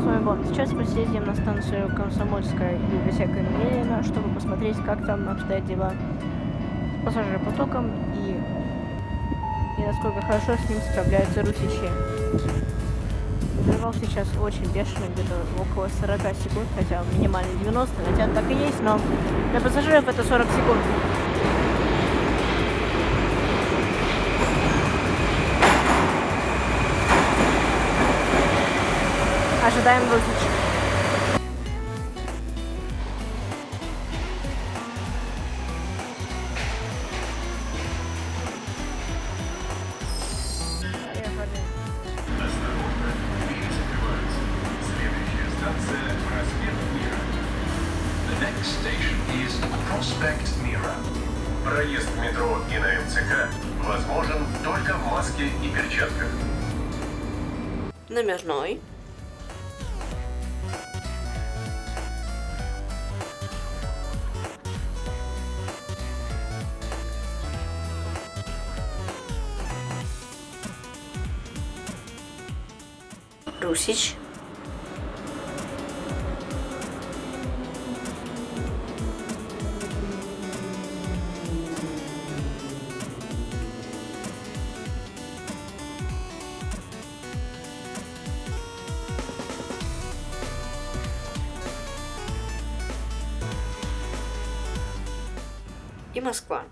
с вами Бон. Сейчас мы съездим на станцию Комсомольская библиотека Ленина, чтобы посмотреть, как там обстоят дела с пассажиропотоком и, и насколько хорошо с ним справляются русичи. Интервал сейчас очень бешеный, где-то около 40 секунд, хотя минимальный 90, хотя так и есть, но для пассажиров это 40 секунд. Prospect Mira. Проезд в метро и на МЦК возможен только в маске и перчатках. Номерной. Русич. И Москва.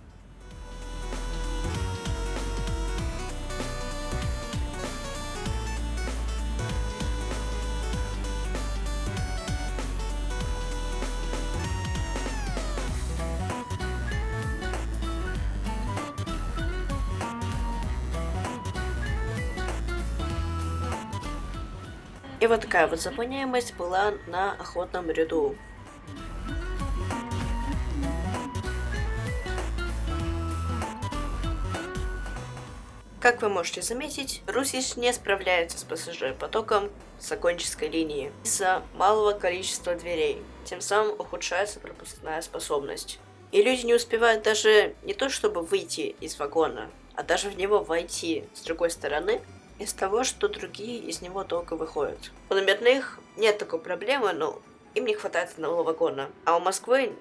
И вот такая вот заполняемость была на охотном ряду. Как вы можете заметить, Русич не справляется с пассажиропотоком с оконческой линии из-за малого количества дверей. Тем самым ухудшается пропускная способность. И люди не успевают даже не то чтобы выйти из вагона, а даже в него войти с другой стороны, из того, что другие из него только выходят. У номерных нет такой проблемы, но им не хватает одного вагона. А у Москвы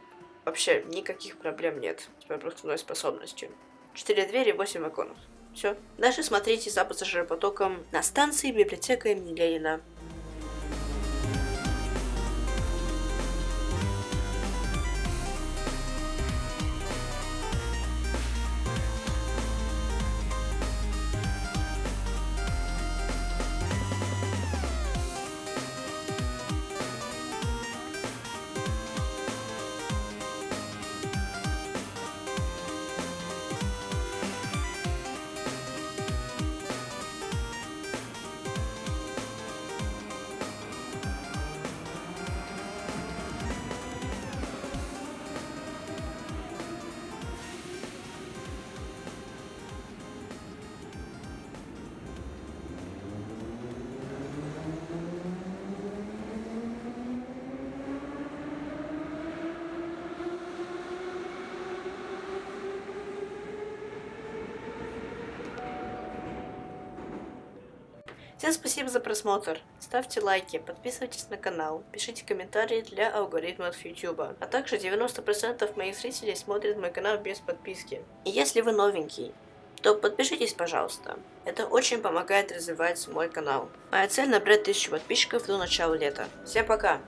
вообще никаких проблем нет с пропускной способностью. Четыре двери, восемь вагонов. Все. Дальше смотрите за пассажиропотоком на станции библиотека имени Ленина. Всем спасибо за просмотр. Ставьте лайки, подписывайтесь на канал, пишите комментарии для алгоритмов YouTube. А также 90% моих зрителей смотрят мой канал без подписки. И если вы новенький, то подпишитесь, пожалуйста. Это очень помогает развивать мой канал. Моя цель набрать 1000 подписчиков до начала лета. Всем пока!